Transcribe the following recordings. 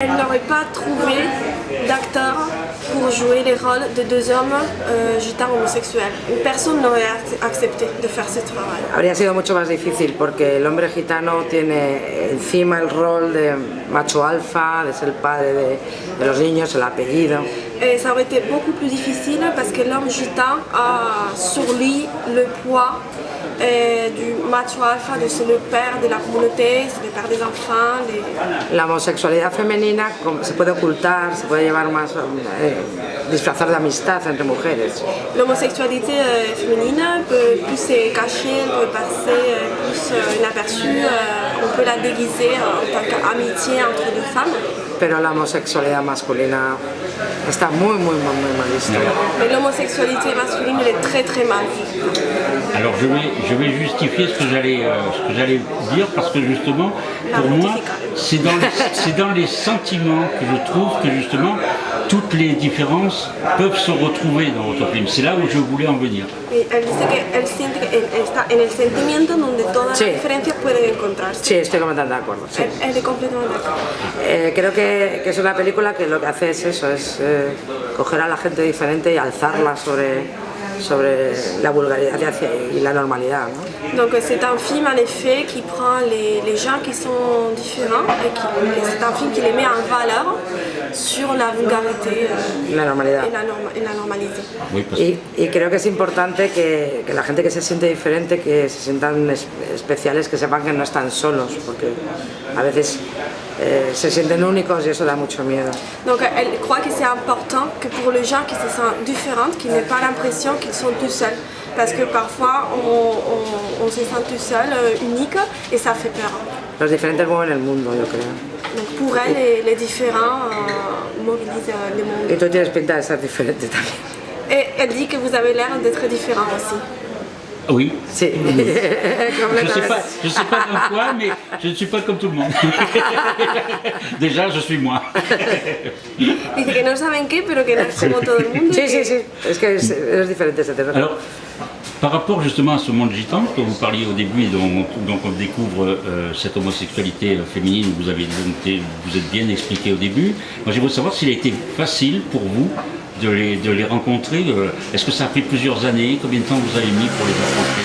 Elle n'aurait pas trouvé d'acteur pour jouer les rôles de deux hommes euh, gitans homosexuels. Personne n'aurait accepté de faire ce travail. Habría sido mucho más difícil porque el hombre gitano tiene encima el rol de macho alfa, de ser padre de, los niños, el apellido. Et ça aurait été beaucoup plus difficile parce que l'homme gitan a sur lui le poids du macho alfa, de ser le père de la communauté, c'est le père des enfants. Les... La homosexualidad femenina se puede ocultar, se puede llevar más, eh, disfrazar de amistad entre mujeres. L'homosexualité euh, féminine peut plus se cacher, peut passer euh, plus euh, inaperçue, euh, on peut la déguiser en tant qu'amitié entre deux femmes. Pero la homosexualidad masculina está muy, muy, muy, muy mal vista. Mais l'homosexualité masculine, elle est très très mal vue. Alors je vais, je vais justifier ce que j'allais euh, ce que j'allais dire parce que justement pour moi c'est dans, dans les sentiments que je trouve que justement toutes les différences peuvent se retrouver dans votre film. C'est là où je voulais en venir. Y él dice que él siente que él está en el sentimiento donde todas Sí. las diferencias pueden encontrarse. Sí, estoy completamente de acuerdo. sí. Él, él d'accord. Eh, creo que, que es una película que lo que hace es eso, es eh, coger a la gente diferente y alzarla sobre, sobre la vulgaridad y hacia- y la normalidad. ¿no? Donc euh, c'est un film en effet qui prend les, les gens qui sont différents et, c'est un film qui les met en valeur sur la vulgarité euh, la normalidad. et, la norma- et la Y, y creo que es importante que, que la gente que se siente diferente, que se sientan es- especiales, que sepan que no están solos, porque a veces eh, se sienten únicos y eso da mucho miedo. Donc elle croit que c'est important que pour les gens qui se sentent différents, qu'ils n'aient pas l'impression qu'ils sont tout seuls. Parce que parfois on, on- on se sent tout seul, euh, unique, et ça fait peur. Los diferentes mueven el mundo, yo creo. Donc pour elle, les, les différents euh, mobilisent euh, le monde. Tienes pinta de ser diferente también. Et elle dit que vous avez l'air d'être différent aussi. Oui. Sí, Je sais completamente. pas, je sais pas comme toi, mais je ne suis pas comme tout le monde. Déjà, je suis moi. Dice que no saben qué, pero que no es como todo el mundo. Sí, que- sí, sí, es que es, es diferente ese tema. Alors, par rapport justement à ce monde gitan dont vous parliez au début et dont, dont on découvre euh, cette homosexualité euh, féminine, vous avez vous êtes bien expliqué au début. Moi, j'aimerais savoir s'il a été facile pour vous de les, de les rencontrer. euh, Est-ce que ça a pris plusieurs années? Combien de temps vous avez mis pour les rencontrer.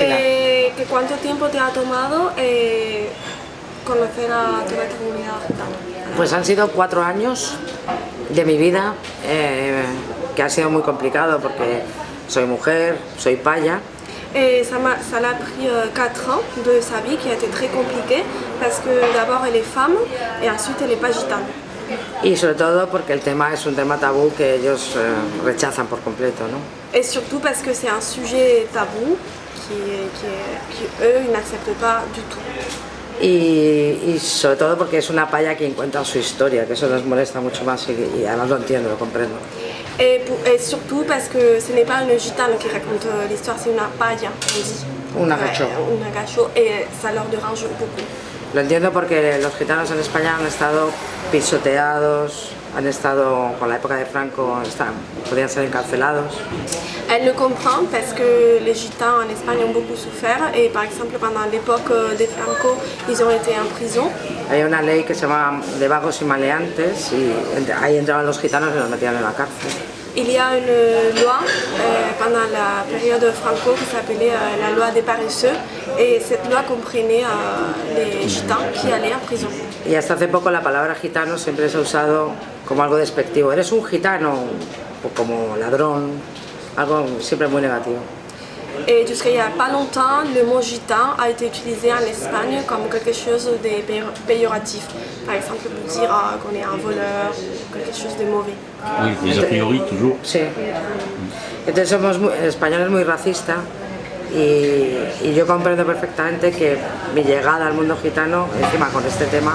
Eh, ¿Cuánto tiempo te ha tomado eh, conocer a toda esta comunidad? Pues han sido cuatro años de mi vida eh, que ha sido muy complicado porque soy mujer, soy paya Et ça m'a ça l'a pris 4 ans de sa vie qui a été très compliqué parce que d'abord elle est femme et ensuite elle n'est pas gitane. Y sobre todo porque el tema es un tema tabú que ellos eh, rechazan por completo. ¿no? Et surtout parce que c'est un sujet tabou qui, qui, qui eux ils n'acceptent pas du tout. Y, y sobre todo porque es una paya quien cuenta su historia, que eso nos molesta mucho más y, y además lo entiendo, lo comprendo. Et, pour- et surtout parce que ce n'est pas une gitane qui raconte euh, l'histoire, c'est une paille, on dit. Un agacho. Ouais, un agacho, et ça leur dérange beaucoup. Lo entiendo porque los gitanos en España han estado pisoteados, han estado con la época de Franco, están, podían ser encarcelados. Elle le comprend parce que les gitans en Espagne ont beaucoup souffert et par exemple pendant l'époque euh, des Franco, ils ont été en prison. Había una ley que se llama de vagos y maleantes y ahí entraban los gitanos y los metían en la cárcel. Il y a une loi euh, pendant la période Franco qui s'appelait euh, la loi des paresseux et cette loi comprenait euh, les gitans qui allaient en prison. Y hasta hace poco la palabra gitano siempre se ha usado como algo despectivo. Eres un gitano, o como ladrón, algo siempre muy negativo. Et jusqu'à il n'y a pas longtemps, le mot gitan a été utilisé en Espagne comme quelque chose de péjoratif. Par exemple, pour dire ah, qu'on est un voleur ou quelque chose de mauvais. Oui, mais a priori, toujours. Sí. Entonces somos muy, el español es muy racista y, y yo comprendo perfectamente que mi llegada al mundo gitano, encima con este tema,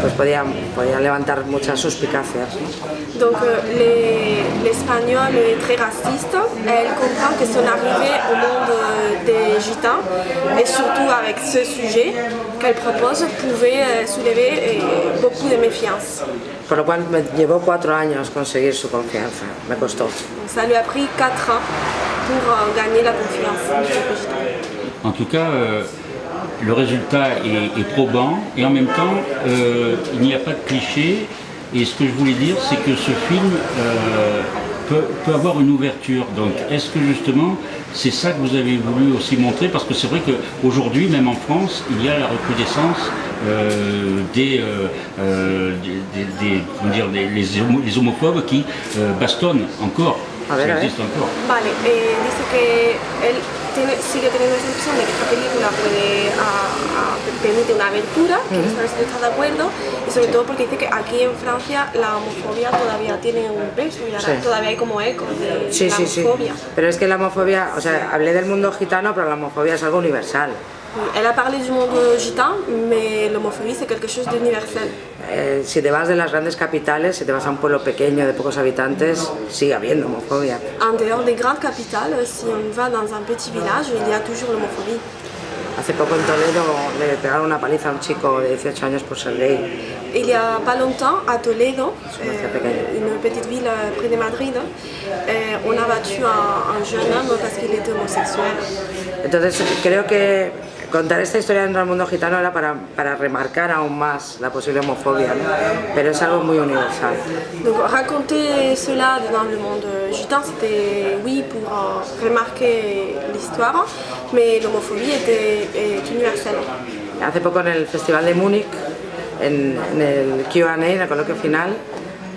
pues podía, podía levantar muchas suspicacias. ¿no? Donc euh, les- l'espagnol est très raciste. Elle comprend que son arrivée au monde euh, des gitans, et surtout avec ce sujet qu'elle propose, pouvait euh, soulever beaucoup de méfiance. Por lo cual me llevó cuatro años conseguir su confianza, me costó. Ça lui a pris 4 ans pour euh, gagner la confiance. En tout cas, euh, le résultat est, probant et en même temps, euh, il n'y a pas de cliché. Et ce que je voulais dire, c'est que ce film peut, avoir une ouverture. Donc, est-ce que justement, c'est ça que vous avez voulu aussi montrer? Parce que c'est vrai qu'aujourd'hui, même en France, il y a la recrudescence des, les, homophobes qui bastonnent encore. A ver, a ver. Vale, eh, dice que él tiene, sigue teniendo esa impresión de que esta película puede a, a, permite una abertura, que uh -huh. no está de acuerdo, y sobre todo porque dice que aquí en Francia la homofobia todavía tiene un peso y ahora sí. todavía hay como eco de sí, la sí, homofobia. Sí. Pero es que la homofobia, o sea, hablé del mundo gitano, pero la homofobia es algo universal. Elle a parlé du monde gitan, mais l'homophobie c'est quelque chose d'universel. Eh, si te vas de las grandes capitales, si te vas a un pueblo pequeño de pocos habitantes, sigue habiendo homofobia. En dehors des grandes capitales, si on va dans un petit village, il y a toujours l'homophobie. Hace poco en Toledo le pegaron una paliza a un chico de 18 años por ser gay. Il y a pas longtemps, à Toledo, euh, une petite ville euh, près de Madrid, euh, on a battu un, un jeune homme parce qu'il était homosexuel. Entonces creo que Contar esta historia dentro del mundo gitano era para, para remarcar aún más la posible homofobia, ¿no? pero es algo muy universal. Donc raconter cela dans le monde gitan, c'était oui pour uh, remarquer l'histoire, mais l'homophobie était est universelle. Hace poco en el Festival de Múnich, en, en el Q&A, en el coloquio final,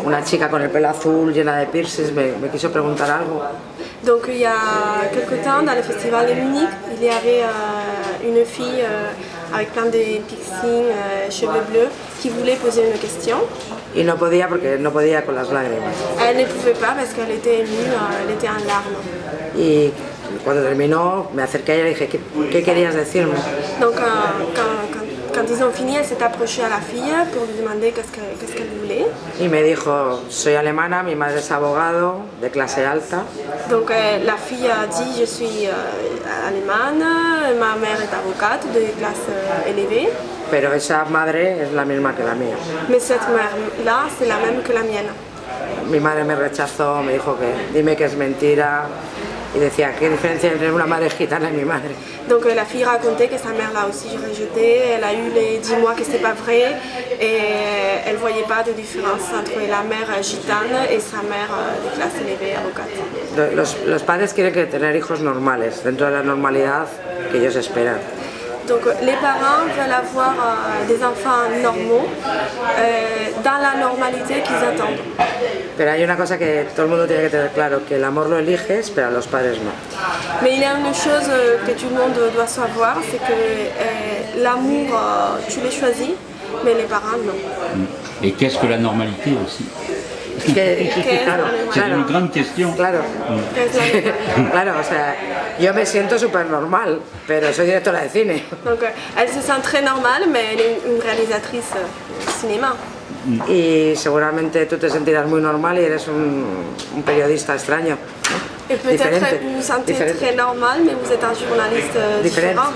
una chica con el pelo azul llena de piercings me, me quiso preguntar algo. Donc il y a quelque temps, dans le festival de Munich, il y avait euh, une fille euh, avec plein de piercings, euh, cheveux bleus, qui voulait poser une question. Y no podía porque no podía con las lágrimas. Elle ne pouvait pas parce qu'elle était émue, euh, elle était en larmes. Y cuando terminó, me acerqué a ella y dije, ¿qué, qué querías decirme? Donc quand, quand, ils ont fini, elle s'est approchée à la fille pour lui demander qu'est-ce qu'elle qu qu voulait. Y me dijo, soy alemana, mi madre es abogado, de clase alta. Donc euh, la fille a dit, je suis euh, allemande, ma mère est avocate de classe euh, élevée. Pero esa madre es la misma que la mía. Mais cette mère-là, c'est la même que la mienne. Mi madre me rechazó, me dijo que dime que es mentira, y decía, ¿qué diferencia entre una madre gitana y mi madre? Donc la fille racontait que sa mère l'a aussi rejeté, elle a eu les 10 mois que c'était pas vrai et elle voyait pas de différence entre la mère gitane et sa mère de clase élevée avocate. Los, los padres quieren que tener hijos normales, dentro de la normalidad que ellos esperan. Donc les parents veulent avoir euh, des enfants normaux euh, dans la normalité qu'ils attendent. Pero hay una cosa que todo el mundo tiene que tener claro, que el amor lo eliges, pero a los padres no. Mais il y a une chose euh, que tout le monde doit savoir, c'est que euh, l'amour, euh, tu le choisis, mais les parents non. Et qu'est-ce que la normalité aussi? Que, que, claro, c'est claro, une grande question. Claro, claro, o sea, yo me siento súper normal, pero soy directora de cine. Donc, elle se sent très normale, mais elle est une réalisatrice de cinéma. Y seguramente tú te sentirás muy normal y eres un, un periodista extraño. Et peut-être vous vous sentez Différente. très normal, mais vous êtes un journaliste euh, différent.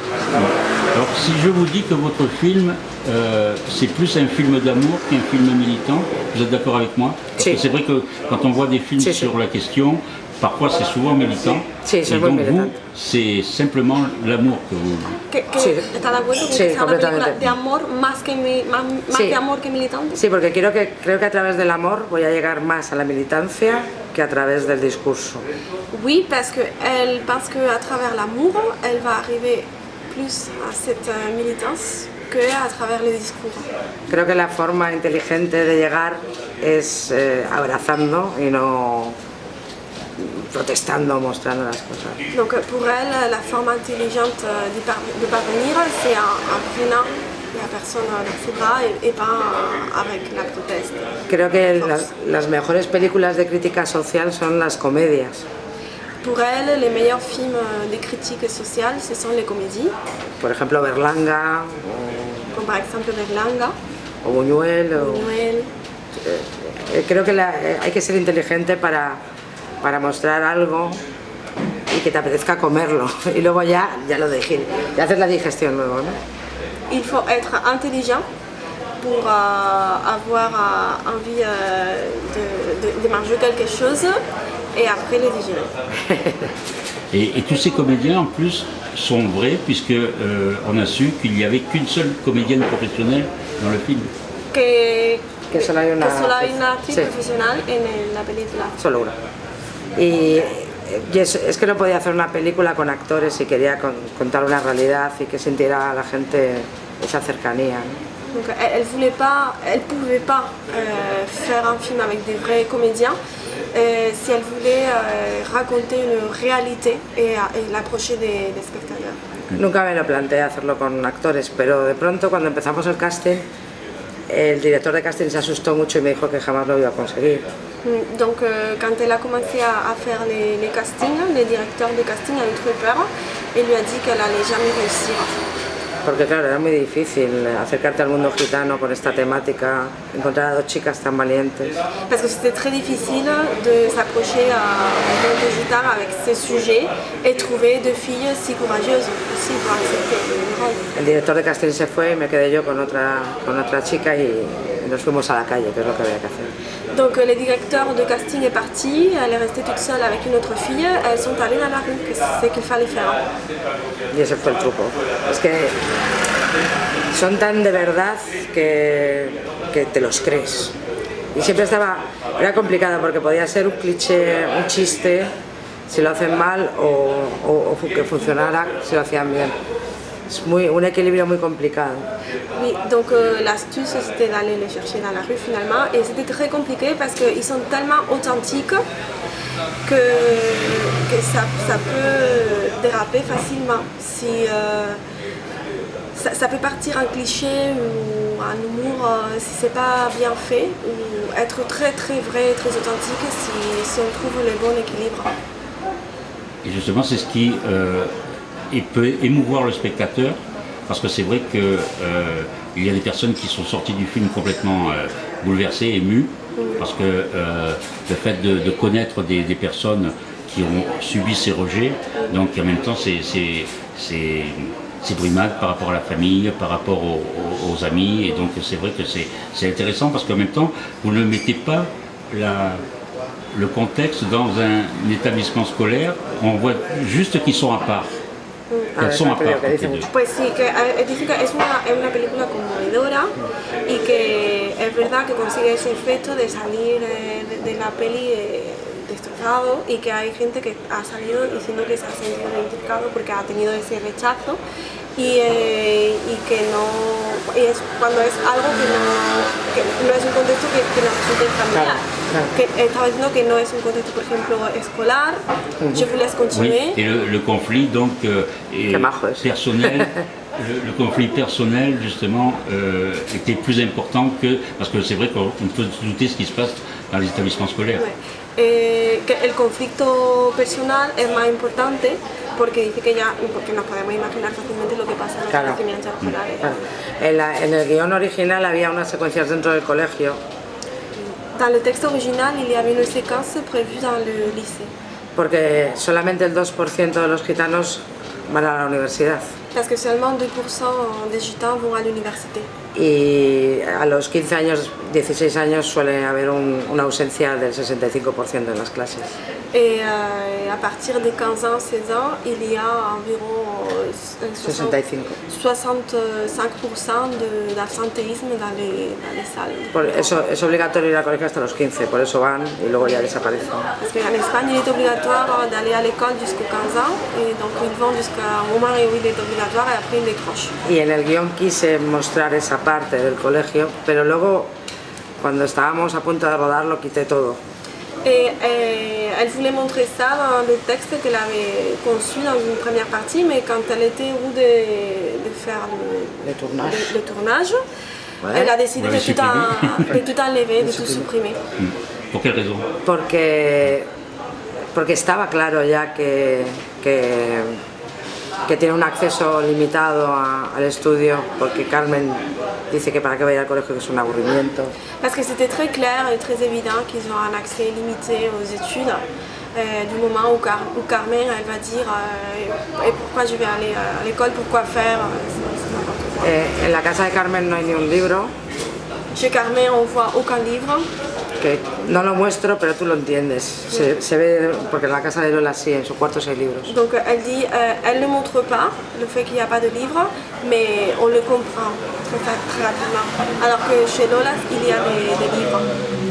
Alors, si je vous dis que votre film, euh, c'est plus un film d'amour qu'un film militant, vous êtes d'accord avec moi? Parce que c'est vrai que quand on voit des films si, sur la question, parfois c'est souvent militant. Et donc vous, c'est simplement l'amour que vous... Que, que. ¿Está de acuerdo que completamente. de amor más que, más, más sí. que amor que militante? Sí, porque quiero que, creo que a través del amor voy a llegar más a la militancia que a través del discurso. Oui, parce qu'elle pense qu'à travers l'amour, elle va arriver plus à cette euh, militance que a travers le discours. Creo que la forma inteligente de llegar es eh, abrazando y no protestando, mostrando las cosas. Donc pour elle, la forme intelligente de, par de parvenir, c'est en, en prenant la personne avec ses bras et, et pas avec la proteste. Creo que la, las mejores películas de crítica social son las comedias. Pour elle, les meilleurs films de critique sociale, ce sont les comédies. Por ejemplo, Berlanga. O, Como par exemple Berlanga. O Buñuel. Buñuel. Eh, creo que la, eh, hay que ser inteligente para para mostrar algo y que te apetezca comerlo y luego ya, ya lo de ya haces la digestión luego, ¿no? Il faut être intelligent pour euh, avoir euh, envie euh, de, de, de manger quelque chose et après le digérer. Et, et tous ces comédiens, en plus, sont vrais, puisque euh, on a su qu'il n'y avait qu'une seule comédienne professionnelle dans le film. Que, Que solo hay una que solo hay una actriz Sí. profesional en la película. Solo una. Y, y es, es que no podía hacer una película con actores y quería con- contar una realidad y que sintiera a la gente esa cercanía. ¿no? Donc elle, elle voulait pas, elle pouvait pas euh, faire un film avec des vrais comédiens euh, si elle voulait euh, raconter une réalité et, et l'approcher des, des spectateurs. Nunca me lo planteé hacerlo con actores, pero de pronto cuando empezamos el casting, el director de casting se asustó mucho y me dijo que jamás lo iba a conseguir. Mm, Donc euh, quand elle a commencé à, à faire les, les castings, le directeur de casting a eu très peur et lui a dit qu'elle allait jamais réussir. Porque claro, era muy difícil acercarte al mundo gitano con esta temática, encontrar a dos chicas tan valientes. Parce que c'était très difficile de s'approcher un monde de guitare avec ces sujets et trouver deux filles si courageuses aussi pour accepter le rôle. El director de casting se fue y me quedé yo con otra, con otra chica y nos fuimos a la calle, que es lo que había que hacer. Donc euh, le directeur de casting est parti, elle est restée toute seule avec une autre fille, elles sont allées dans la rue, c'est ce qu'il fallait faire. Y ese fue el truco. Es que son tan de verdad que, que te los crees. Y siempre estaba, era complicado porque podía ser un cliché, un chiste, si lo hacen mal, o, o- o que funcionara si lo hacían bien. Es muy, un equilibrio muy complicado. Oui, donc euh, l'astuce c'était d'aller les chercher dans la rue finalement et c'était très compliqué parce qu'ils sont tellement authentiques que, que ça, ça peut déraper facilement. Si, euh, ça, ça peut partir en cliché ou en humour euh, si c'est pas bien fait ou être très très vrai, très authentique si, si on trouve le bon équilibre. Et justement, c'est ce qui euh, et peut émouvoir le spectateur, parce que c'est vrai qu'il y a des personnes qui sont sorties du film complètement euh, bouleversées, émues, parce que euh, le fait de, connaître des, personnes qui ont subi ces rejets, donc en même temps, c'est brimade par rapport à la famille, par rapport aux, amis, et donc c'est vrai que c'est intéressant, parce qu'en même temps, vous ne mettez pas le contexte dans un établissement scolaire, on voit juste qu'ils sont à part. Ah, part. que. Pues sí, que dice que es una, es una película conmovedora y que es verdad que consigue ese efecto de salir de, de la peli eh, destrozado y que hay gente que ha salido diciendo que se ha sentido identificado porque ha tenido ese rechazo y, eh, y que no y es cuando es algo que no, que no es un contexto que, que nos resulte familiar. claro. Que estaba diciendo que no es un contexto, por ejemplo, escolar. Je vous laisse Oui, continuer. et le, le conflit donc euh, est personnel. Le, le conflit personnel justement euh, était plus important que parce que c'est vrai qu'on on peut se douter ce qui se passe dans les établissements scolaires. Eh, que el conflicto personal es más importante porque dice que ya, porque nos podemos imaginar fácilmente lo que pasa en los Claro. establecimientos escolares. Claro. En, la- en el guion original había unas secuencias dentro del colegio Dans le texte original, il y avait une séquence prévue dans le lycée. porque solamente el 2% de los gitanos van a la universidad Parce que seulement 2% des gitans vont à l'université. Y a los 15 años, 16 años suele haber un- una ausencia del 65% en las clases. Et euh, à partir de 15 ans, 16 ans, il y a environ euh, 60 65. 65% de- d'absentéisme dans les, dans les salles. Por eso es obligatorio ir al colegio hasta los 15, por eso van y luego ya desaparecen. Parce qu'en Espagne, il est obligatoire d'aller à l'école jusqu'aux 15 ans, et donc ils vont jusqu'au moment où il est obligatoire et après ils décrochent. Y en el guion quise mostrar esa parte del colegio, pero luego cuando estábamos a punto de rodar lo quité todo. Et euh, elle voulait montrer ça dans le texte qu'elle avait conçu dans une première partie, mais quand elle était au bout de, de faire le, Le tournage. le- le tournage, Ouais. elle a décidé de tout, en- de tout enlever, de tout supprimer. Pour quelle raison Porque, porque estaba claro ya que, que, que tiene un acceso limitado a- al estudio, porque Carmen dice que para qué va a ir al colegio que es un aburrimiento. Parce que c'était très clair et très évident qu'ils ont un accès limité aux études. euh, du moment où, Car- où Carmen elle va dire euh, et pourquoi je vais aller à l'école, pourquoi faire, euh. Eh, en la casa de Carmen no hay ni un libro, Chez Carmen on voit aucun livre, no lo muestro, pero tú lo entiendes. Se, se ve, porque en la casa de Lola sí, en su cuarto hay libros. Donc elle dit, euh, elle ne montre pas le fait qu'il n'y a pas de livres, mais on le comprend très, très rapidement. Alors que chez Lola, il y a des, des livres.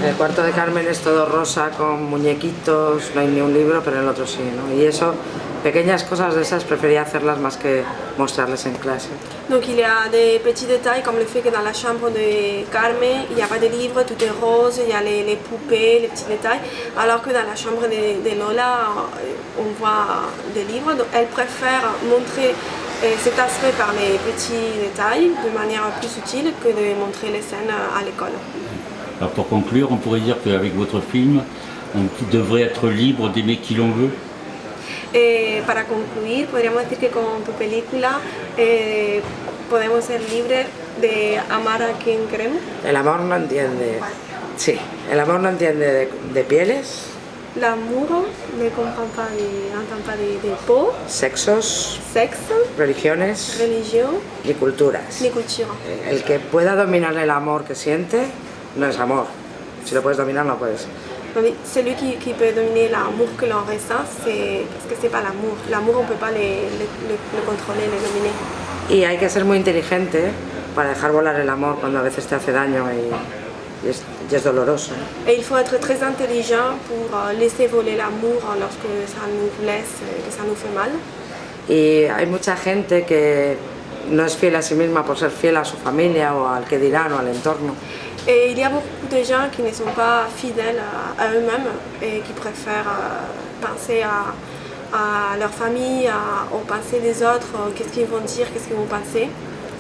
El cuarto de Carmen es todo rosa, con muñequitos, no hay ni un libro, pero el otro sí, ¿no? Y eso, pequeñas cosas de esas prefería hacerlas más que mostrarles en clase. Donc il y a des petits détails comme le fait que dans la chambre de Carmen, il n'y a pas de livres, tout est rose, il y a les, poupées, les petits détails. Alors que dans la chambre de, Lola, euh, on voit des livres. Donc elle préfère montrer euh, cet aspect par les petits détails de manière plus subtile que de montrer les scènes à l'école. Alors pour conclure, on pourrait dire qu'avec votre film, on devrait être libre d'aimer qui l'on veut. Eh, para concluir, podríamos decir que con tu película eh, podemos ser libres de amar a quien queremos. El amor no entiende, sí, el amor no entiende de, de pieles, L'amour ne comprend pas, de- de, de peau, sexos, sexe, religiones religion, ni culturas. ni culture. El que pueda dominar el amor que siente no es amor. Si lo puedes dominar, no puedes. Celui qui, qui peut dominer l'amour que l'on ressent, c'est parce que c'est pas l'amour. L'amour, on peut pas le, le- le- le contrôler, le dominer. Y hay que ser muy inteligente para dejar volar el amor cuando a veces te hace daño y, y es, y es doloroso. Et il faut être très intelligent pour euh, laisser voler l'amour lorsque ça nous blesse, euh, que ça nous fait mal. Y hay mucha gente que no es fiel a sí misma por ser fiel a su familia o al que dirán o al entorno. Et il y a beaucoup de gens qui ne sont pas fidèles à, à eux-mêmes et qui préfèrent euh, penser à, à leur famille, à- aux pensées des autres, euh, qu'est-ce qu'ils vont dire, qu'est-ce qu'ils vont penser.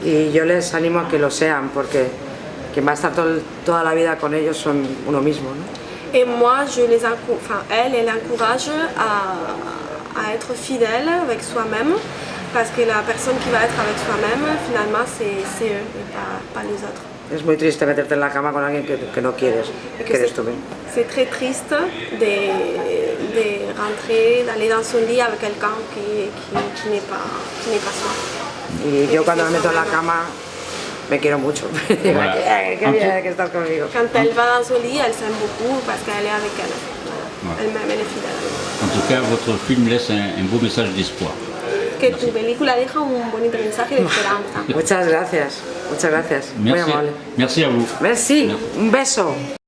Y yo les animo a que lo sean porque quien va a estar toda la vida con ellos son uno mismo. ¿no? Et moi, je les enfin, elle, elle encourage à, à être fidèle avec soi-même parce que la personne qui va être avec soi-même, finalement, c'est c'est eux et pas, pas les autres. Es muy triste meterte en la cama con alguien que, que no quieres, que que eres tú mismo. c'est très triste de, de rentrer, d'aller dans son lit avec quelqu'un qui, qui, qui n'est pas, qui pas soi. Y yo cuando me meto en la cama me quiero mucho. Voilà. "Ay, qué bien que estás conmigo. Quand elle va dans son lit, elle s'aime beaucoup parce qu'elle est avec elle. Ouais. Elle est fidèle. En tout cas, votre film laisse un, un beau message d'espoir. Que tu película deja un bonito mensaje de esperanza. Muchas gracias, muchas gracias. Muy Merci, amable. merci à vous. Merci, un beso.